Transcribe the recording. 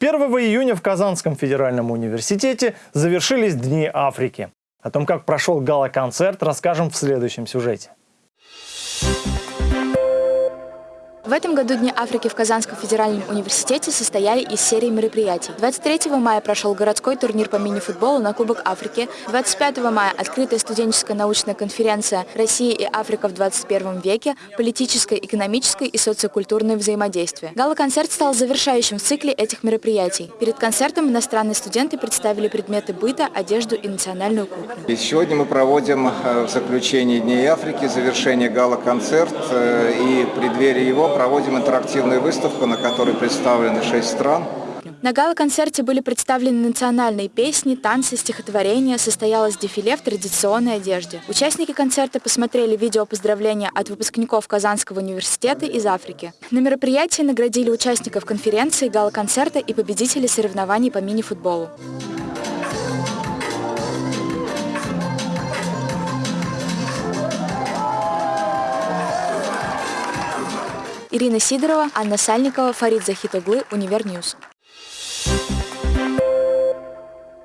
1 июня в Казанском федеральном университете завершились Дни Африки. О том, как прошел гала-концерт, расскажем в следующем сюжете. В этом году Дни Африки в Казанском федеральном университете состояли из серии мероприятий. 23 мая прошел городской турнир по мини-футболу на Кубок Африки. 25 мая открытая студенческая научная конференция «Россия и Африка в 21 веке. Политическое, экономическое и социокультурное взаимодействие». Гала-концерт стал завершающим в цикле этих мероприятий. Перед концертом иностранные студенты представили предметы быта, одежду и национальную кухню. И сегодня мы проводим э, в заключении Дней Африки завершение гала-концерт э, и в преддверии его проводим интерактивную выставку, на которой представлены шесть стран. На гала-концерте были представлены национальные песни, танцы, стихотворения, состоялось дефиле в традиционной одежде. Участники концерта посмотрели видео поздравления от выпускников Казанского университета из Африки. На мероприятии наградили участников конференции, гала-концерта и победителей соревнований по мини-футболу. Ирина Сидорова, Анна Сальникова, Фарид Захитоглы, Универ News.